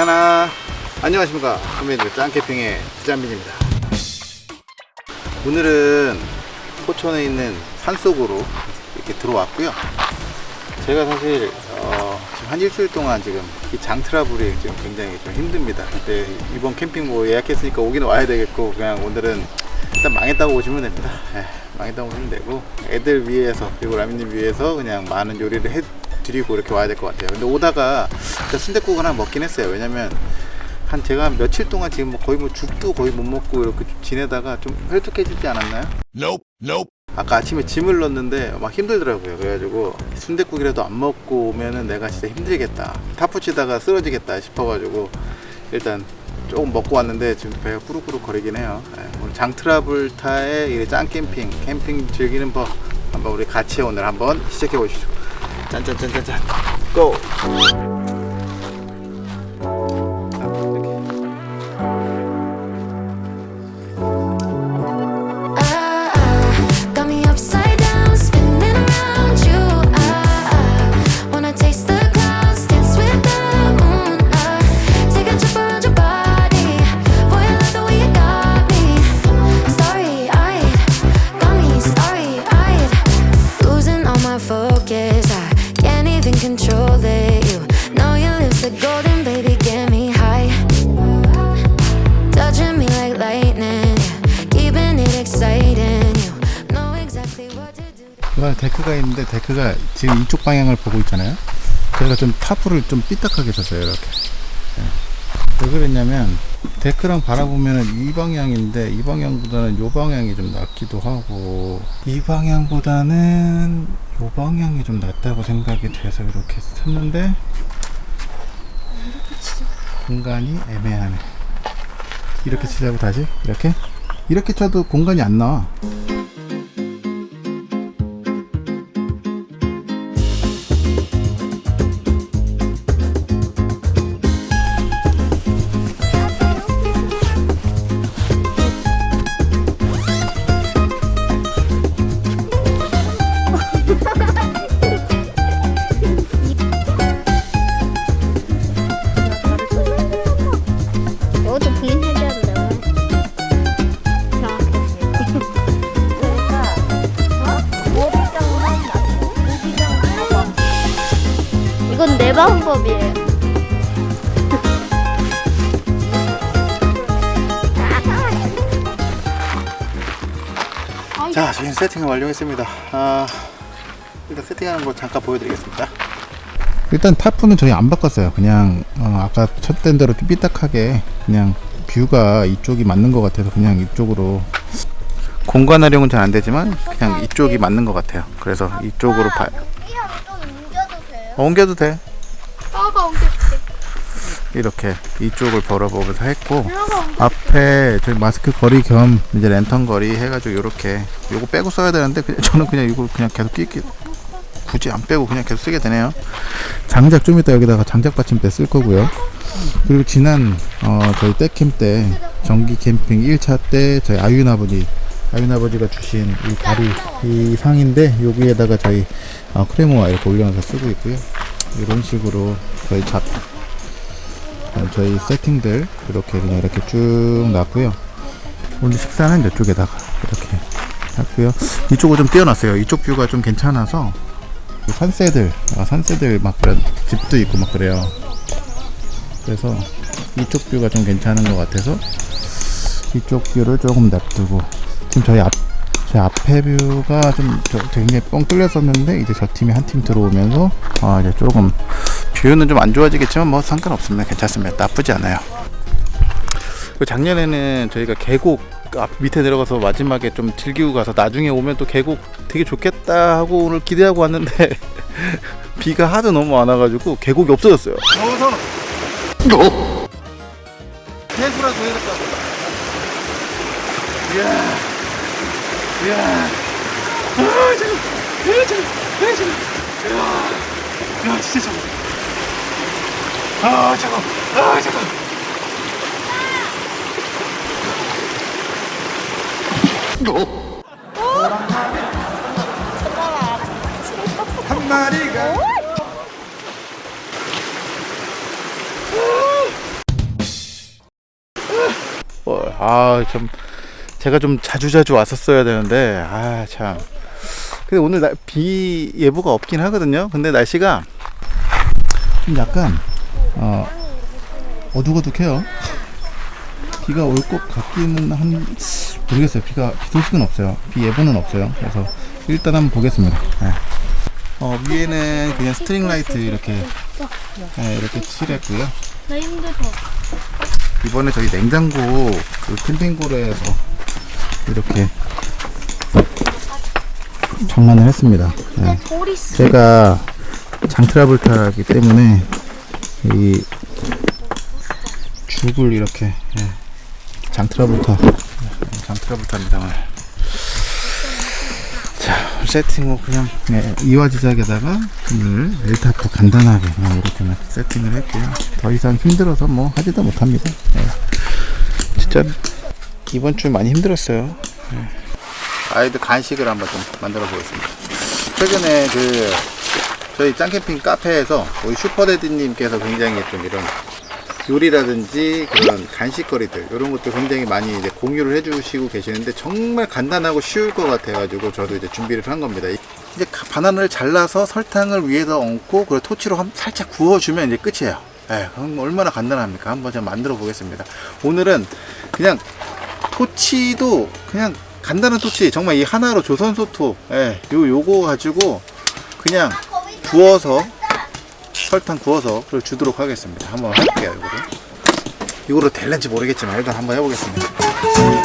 괜찮아 안녕하십니까. 선배님 짱캠핑의 지장민입니다. 오늘은 포천에 있는 산속으로 이렇게 들어왔고요. 제가 사실 어, 지금 한 일주일 동안 지금 이 장트라블이 지금 굉장히 좀 힘듭니다. 근데 이번 캠핑 뭐 예약했으니까 오기는 와야 되겠고 그냥 오늘은 일단 망했다고 보시면 됩니다. 예, 망했다고 보시면 되고 애들 위해서 그리고 라미님 위해서 그냥 많은 요리를 해 드리고 이렇게 와야 될 것 같아요. 근데 오다가 순댓국 하나 먹긴 했어요. 왜냐면 한 제가 한 며칠 동안 지금 뭐 거의 뭐 죽도 거의 못 먹고 이렇게 좀 지내다가 좀 헬쭉해지지 않았나요? Nope, nope. 아까 아침에 짐을 넣었는데 막 힘들더라고요. 그래가지고 순댓국이라도 안 먹고 오면은 내가 진짜 힘들겠다. 타프치다가 쓰러지겠다 싶어가지고 일단 조금 먹고 왔는데 지금 배가 꾸룩꾸룩 거리긴 해요. 예, 오늘 장트라블타의 짱 캠핑 캠핑 즐기는 법 한번 우리 같이 오늘 한번 시작해 보시죠 짠짠짠짠짠 고! 지금 이쪽 방향을 보고 있잖아요. 그래서 좀 타프를 좀 삐딱하게 쳤어요 이렇게. 예. 왜 그랬냐면 데크랑 바라보면 이 방향인데 이 방향보다는 이 방향이 좀 낫기도 하고 이 방향보다는 이 방향이 좀 낫다고 생각이 돼서 이렇게 쳤는데 공간이 애매하네. 이렇게 치자고 다시? 이렇게? 이렇게 쳐도 공간이 안 나와 잠깐 보여드리겠습니다. 일단 타프는 저희 안 바꿨어요. 그냥 어, 아까 첫된 대로 좀 삐딱하게 그냥 뷰가 이쪽이 맞는 것 같아서 그냥 이쪽으로 공간 활용은 잘 안 되지만 그냥 이쪽이 맞는 것 같아요. 그래서 이쪽으로 봐. 이랑 좀 옮겨도 돼요? 어, 옮겨도 돼. 아가 옮겨줄게. 이렇게 이쪽을 벌어보면서 했고. 앞에 저희 마스크 거리 겸 이제 랜턴 거리 해가지고 이렇게 요거 빼고 써야 되는데 그냥 저는 그냥 이거 그냥 계속 끼기 굳이 안 빼고 그냥 계속 쓰게 되네요. 장작 좀 이따 여기다가 장작 받침대 쓸 거고요. 그리고 지난 어 저희 떼캠 때 정기 캠핑 1차 때 저희 아윤 아버지 아윤 아버지가 주신 이 다리 이 상인데 여기에다가 저희 어, 크레모와 이렇게 올려놔서 쓰고 있고요. 이런 식으로 저희 잡 어, 저희 세팅들 이렇게 그냥 이렇게 쭉 놨고요. 오늘 식사는 이쪽에다가 이렇게 했고요. 이쪽을 좀 띄워놨어요. 이쪽 view가 좀 괜찮아서 그 산새들 아, 산새들 막 그런 집도 있고 막 그래요 그래서 이쪽 view가 좀 괜찮은 것 같아서 이쪽 view를 조금 놔두고 지금 저희 앞 저희 앞에 view가 좀 저- 굉장히 뻥 뚫렸었는데 이제 저 팀이 한 팀 들어오면서 아 이제 조금 view는 좀 안 좋아지겠지만 뭐 상관없습니다. 괜찮습니다. 나쁘지 않아요. 그리고 작년에는 저희가 계곡 앞 밑에 내려가서 마지막에 좀 즐기고 가서 나중에 오면 또 계곡 되게 좋겠다 하고 오늘 기대하고 왔는데 비가 하도 너무 안 와가지고 계곡이 없어졌어요. 어서 해수라도 해야겠다. 이야, 이야, 아 잠깐, 아 잠깐, 아 잠깐, 이야, 야 진짜 잠깐. 아 잠깐 아잠 깐한 마리가 아, 좀 제가 좀 자주 자주 왔었어야 되는데 아 참. 근데 오늘 나, 비 예보가 없긴 하거든요. 근데 날씨가 좀 약간 어, 어둑어둑해요. 비가 올 것 같기는 한 모르겠어요. 비가 비 소식은 없어요. 비 예보는 없어요. 그래서 일단 한번 보겠습니다. 네. 어, 위에는 그냥 string light 이렇게 네, 이렇게 칠했고요. 이번에 저희 냉장고 그 캠핑고에서 이렇게 장만을 했습니다. 네. 제가 장트라블타기 때문에 이 죽을 이렇게 예, 장트라블타 장트라블타입니다 오늘. 자 세팅 뭐 그냥 예, 이화 지작에다가 오늘 멜타도 간단하게 그냥 이렇게만 세팅을 했고요 더 이상 힘들어서 뭐 하지도 못합니다 예. 진짜 이번 주 많이 힘들었어요 예. 아이들 간식을 한번 좀 만들어 보겠습니다 최근에 그 저희 짱캠핑 카페에서 우리 슈퍼데디님께서 굉장히 좀 이런 요리라든지 그런 간식거리들 이런 것들 굉장히 많이 이제 공유를 해주시고 계시는데 정말 간단하고 쉬울 것 같아가지고 저도 이제 준비를 한 겁니다. 이제 가- 바나나를 잘라서 설탕을 위에다 얹고 그리고 토치로 한- 살짝 구워주면 이제 끝이에요. 예, 그럼 얼마나 간단합니까? 한번 제가 만들어 보겠습니다. 오늘은 그냥 토치도 그냥 간단한 토치 정말 이 하나로 조선소토 예, 요 요거 가지고 그냥 구워서 설탕 구워서 그걸 주도록 하겠습니다. 한번 해볼게요, 이거를. 이거로 될는지 모르겠지만 일단 한번 해보겠습니다.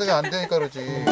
카드가 안 되니까 그러지.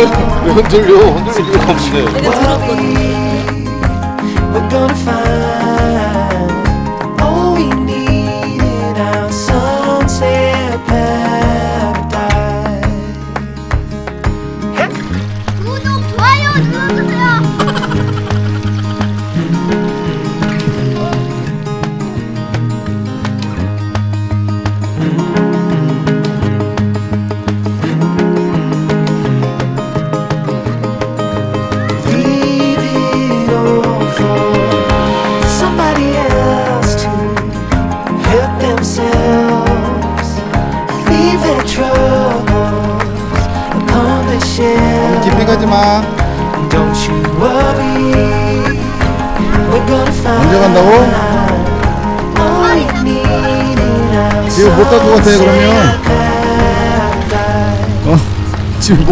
흔들려 흔들릴 리가 없는데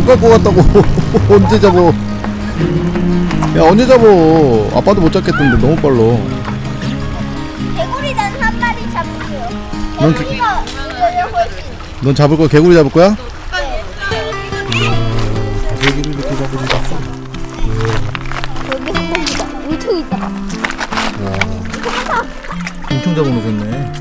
갈것 같다고 언제 잡어 야 언제 잡어 아빠도 못 잡겠던데 너무 빨라 개구리단 한 마리 잡을게요. 넌 개- 개구리가 이거를 훨씬. 넌 잡을 거야 개구리 잡을 거야? 개구리 이렇게 여기 한 마리다. 엄청 있다. 엄청 잡아놓으셨네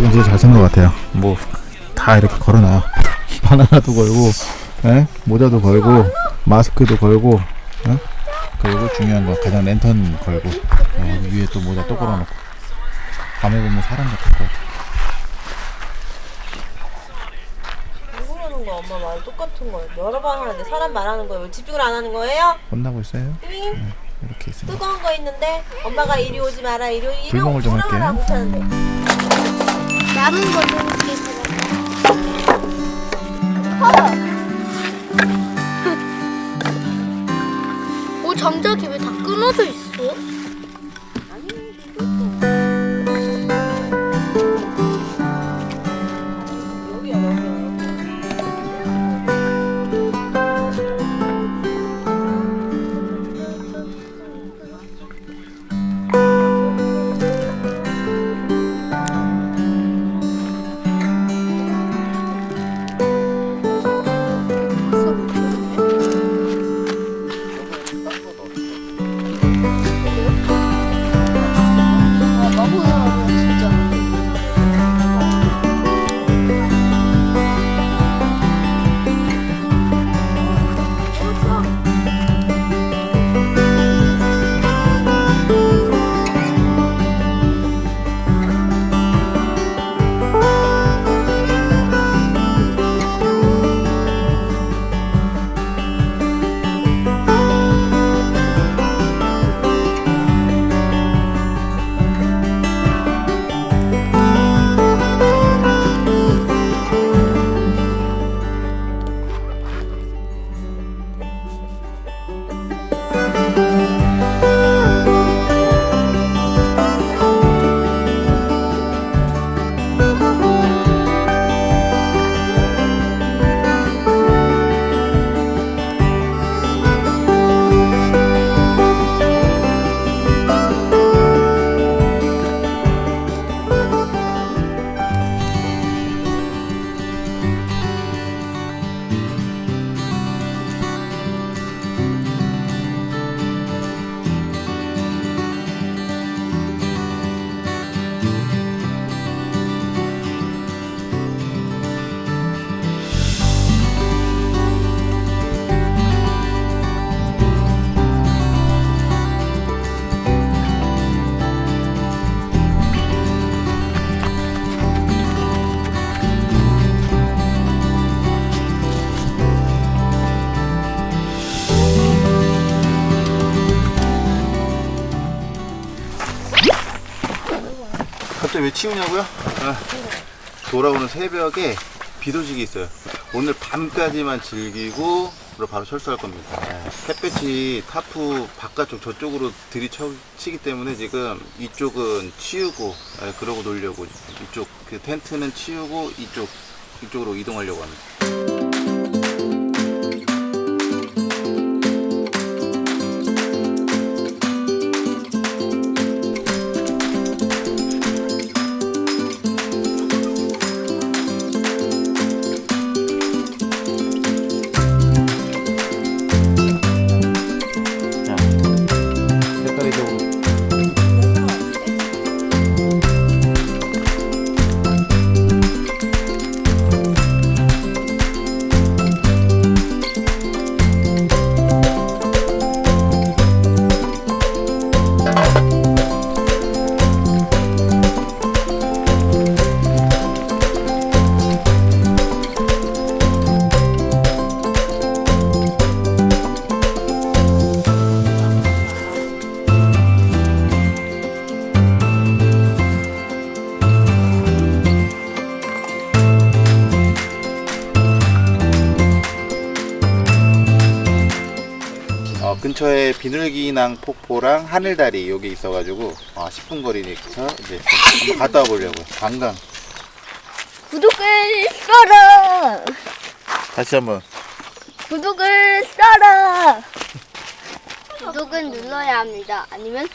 이건 진짜 잘 쓴 것 같아요. 뭐 다 이렇게 걸어놔. 바나나도 걸고, 에? 모자도 걸고, 마스크도 걸고, 어? 그리고 중요한 거 가장 랜턴 걸고, 어, 위에 또 모자 또 걸어놓고. 밤에 보면 사람 같을 것 같아. 누구라는 거 엄마 말 똑같은 거예요. 여러 번 하는데 사람 말하는 거예요. 왜 집중을 안 하는 거예요? 혼나고 있어요? 띵. 이렇게 있습니다. 뜨거운 거 있는데 엄마가 이리 오지 마라 이리 오지 불멍을 좀 할게요. 못하는데 남은 거는 이렇게 들어. 오 장작이 왜다 끊어져 있어? 진짜 왜 치우냐고요? 아, 돌아오는 새벽에 비 소식이 있어요. 오늘 밤까지만 즐기고 바로 철수할 겁니다. 네. 햇볕이 타프 바깥쪽 저쪽으로 들이치기 때문에 지금 이쪽은 치우고 네, 그러고 놀려고 이쪽 그 텐트는 치우고 이쪽 이쪽으로 이동하려고 합니다. 근처에 비둘기낭 폭포랑 하늘다리 여기 있어가지고 어, 10분 거리니까 이제 한번 갔다 와보려고요. 관광. 구독을 써라. 다시 한번. 구독을 써라. 구독은 눌러야 합니다. 아니면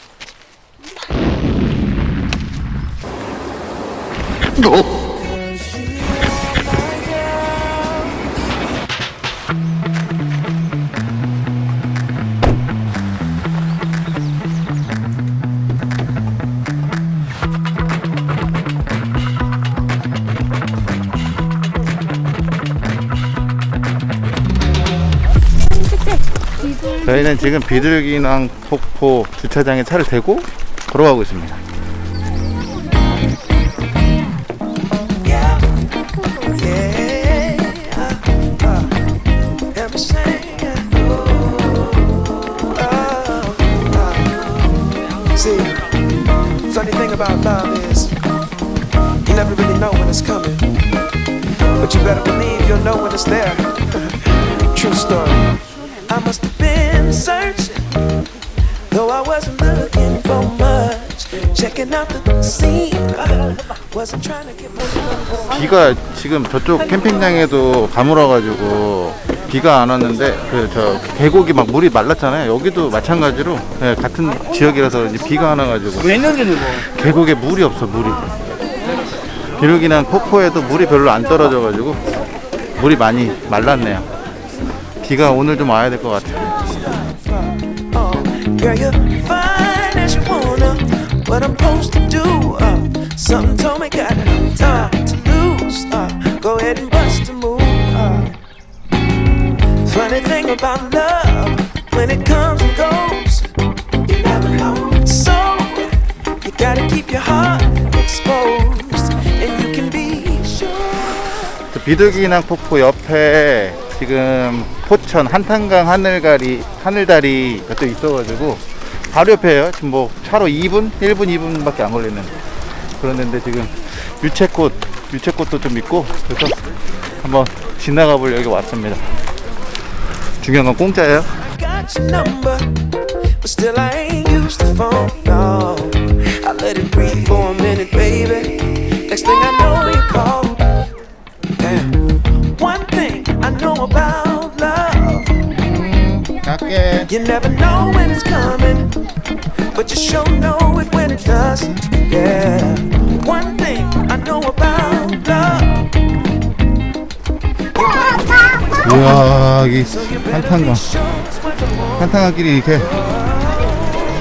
저희는 지금 비둘기낭 폭포 주차장에 차를 대고 걸어가고 있습니다. 비가 지금 저쪽 캠핑장에도 가물어가지고 비가 안 왔는데 그 저 계곡이 막 물이 말랐잖아요. 여기도 마찬가지로 예, 같은 지역이라서 이제 비가 안 와가지고 계곡에 물이 없어 물이. 비둘기낭 폭포에도 물이 별로 안 떨어져가지고 물이 많이 말랐네요. 비가 오늘 좀 와야 될 것 같아요. What I'm supposed to do? Uh, something told me got time to lose. Uh, go ahead and bust a move. Uh, funny thing about love, when it comes and goes, you never know. So you gotta keep your heart exposed, and you can be sure. 저 비둘기낭 폭포 옆에 지금 포천 한탄강 하늘가리 하늘다리가 또 있어가지고 바로 옆에요. 지금 뭐 차로 2분, 1분, 2분밖에 안 걸리는 그런 데인데 지금 유채꽃, 유채꽃도 좀 있고 그래서 한번 지나가 보려 여기 왔습니다. 중요한 건 공짜예요. got your 야 여기 So you better 한탄강 be sure it's what you want. 한탄강길이 이렇게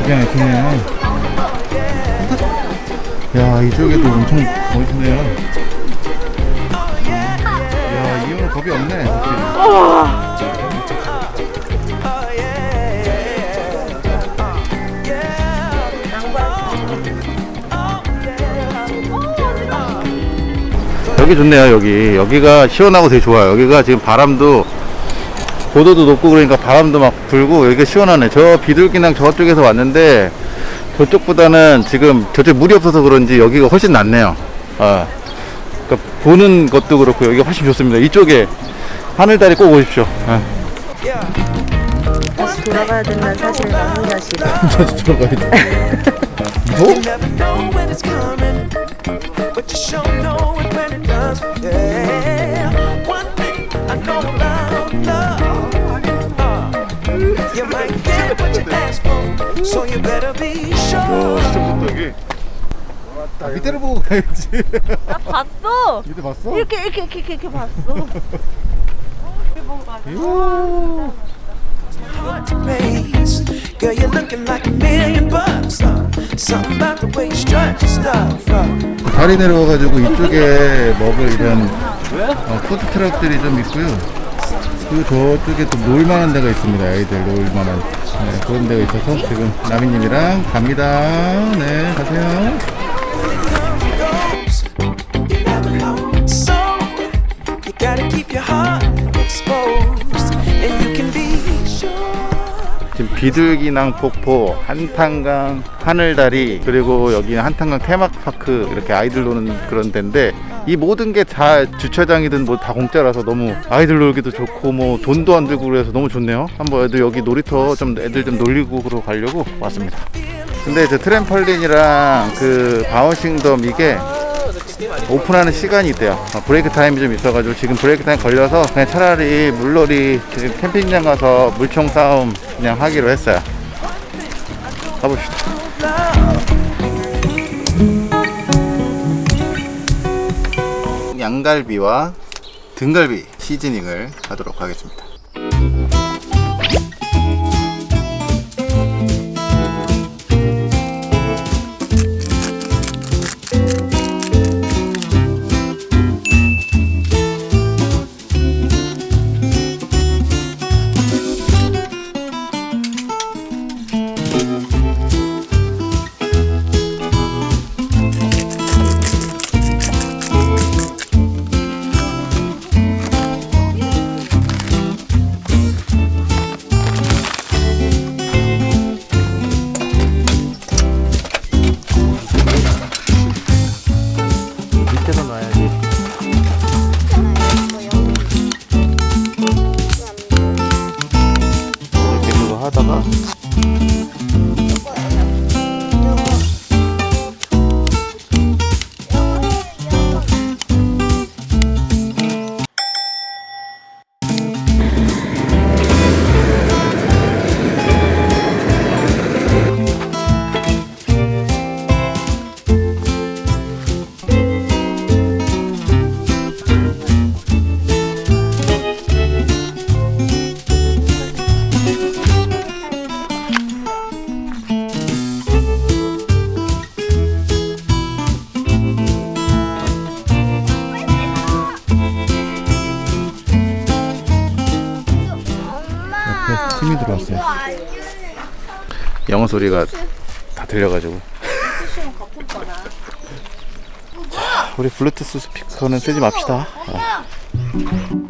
기가 막히네요. 야 이쪽에도 엄청 멋있네요. 야 이거는 겁이 없네. 여기 좋네요 여기 여기가 시원하고 되게 좋아요 여기가 지금 바람도 고도도 높고 그러니까 바람도 막 불고 여기가 시원하네 저 비둘기낭 저쪽에서 왔는데 저쪽보다는 지금 저쪽 물이 없어서 그런지 여기가 훨씬 낫네요. 아, 그러니까 보는 것도 그렇고 여기가 훨씬 좋습니다. 이쪽에 하늘다리 꼭 오십시오. 아. 다시 돌아가야 된다는 사실을 너무나 싫어. 다시 들어가야지. You so you better be sure. 여기. 아, 밑에를 보고 가야지. 나 봤어. 밑에 봤어? 이렇게 이렇게 이렇게 이렇게, 이렇게 봤어. 이야. Heart to raise, girl, you're looking like a million bucks. Uh, something about the way you strut your stuff. Uh. 다리 내려와가지고 이쪽에 먹을 이런 어, 푸드 트럭들이 좀 있고요. 그리고 저쪽에 또 놀만한 데가 있습니다. 아이들 놀만한 네, 그런 데가 있어서 지금 나미님이랑 갑니다. 네, 가세요. Gotta keep your heart 비둘기낭 폭포, 한탄강, 하늘다리, 그리고 여기는 한탄강 테마파크 이렇게 아이들 노는 그런 데인데 이 모든 게 다 주차장이든 뭐 다 공짜라서 너무 아이들 놀기도 좋고 뭐 돈도 안 들고 그래서 너무 좋네요. 한번 애들 여기 놀이터 좀 애들 좀 놀리고 그러고 가려고 왔습니다. 근데 저 트램펄린이랑 그 bouncing dome 이게 오픈하는 시간이 있대요. 어, break time이 좀 있어가지고 지금 break time 걸려서 그냥 차라리 물놀이 지금 캠핑장 가서 물총 싸움 그냥 하기로 했어요. 가봅시다. 양갈비와 등갈비 seasoning을 하도록 하겠습니다. 영어 소리가 다 들려가지고. 자, 우리 블루투스 스피커는 쓰지 맙시다. 어.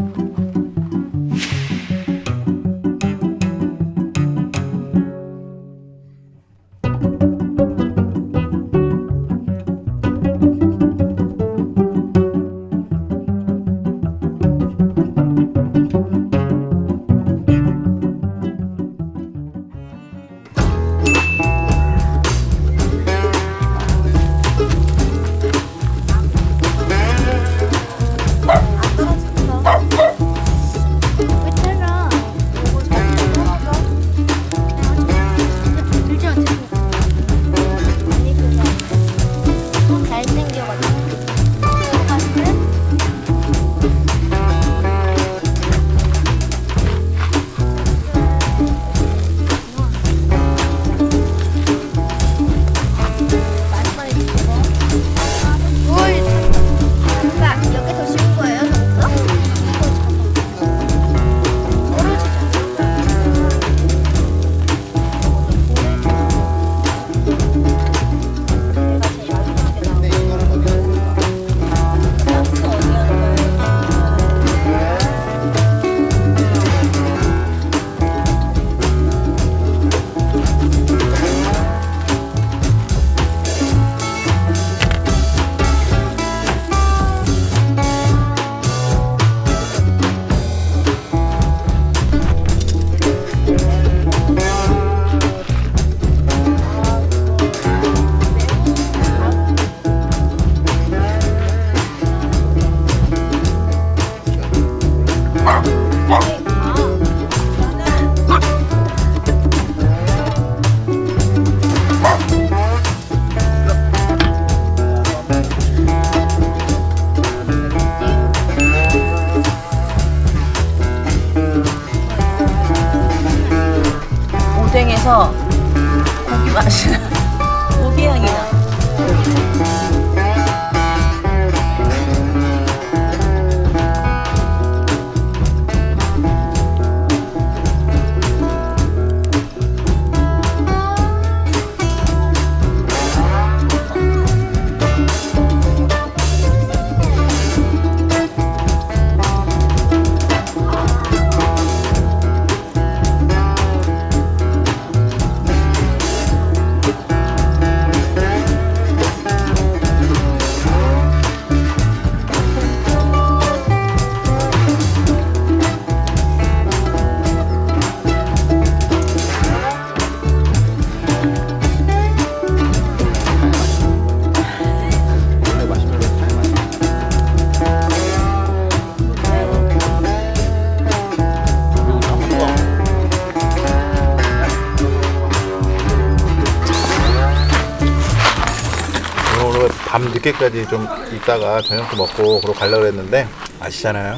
늦게까지 좀 있다가 저녁도 먹고 그러고 가려고 했는데 아시잖아요.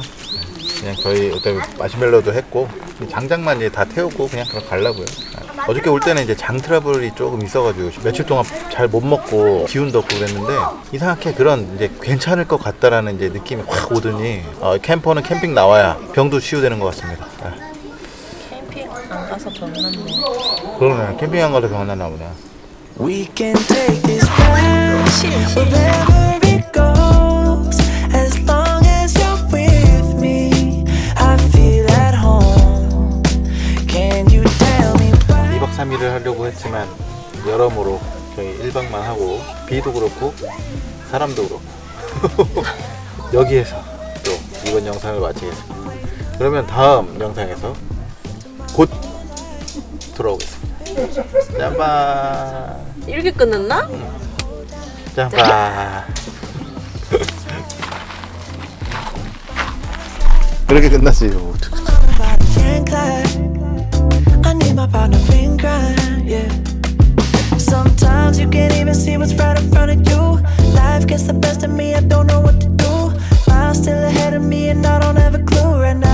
그냥 저희 어차피 마시멜로도 했고 장작만 이제 다 태우고 그냥 그럼 가려고요. 어저께 올 때는 이제 장 트러블이 조금 있어가지고 며칠 동안 잘 못 먹고 기운도 없고 그랬는데 이상하게 그런 이제 괜찮을 것 같다라는 이제 느낌이 확 오더니 어, 캠퍼는 캠핑 나와야 병도 치유되는 것 같습니다. 아, 캠핑 안 가서 병 났네. 그러네 캠핑 안 가서 병 났나 보네. We can take this ride wherever it goes. As long as you're with me, I feel at home. Can you tell me why? 2박 3일을 하려고 했지만 여러모로 저희 1박만 하고 비도 그렇고 사람도 그렇고 여기에서 또 이번 영상을 마치겠습니다. 그러면 다음 영상에서 곧 돌아오겠습니다. 짬바 이렇게 끝났나? 짬바 그렇게 끝났어요. Body can clap. I need my partner in crime, yeah. Sometimes you can't even see what's right in front of you. Life gets the best of me, I don't know what to do. Miles still ahead of me, and I don't have a clue right now.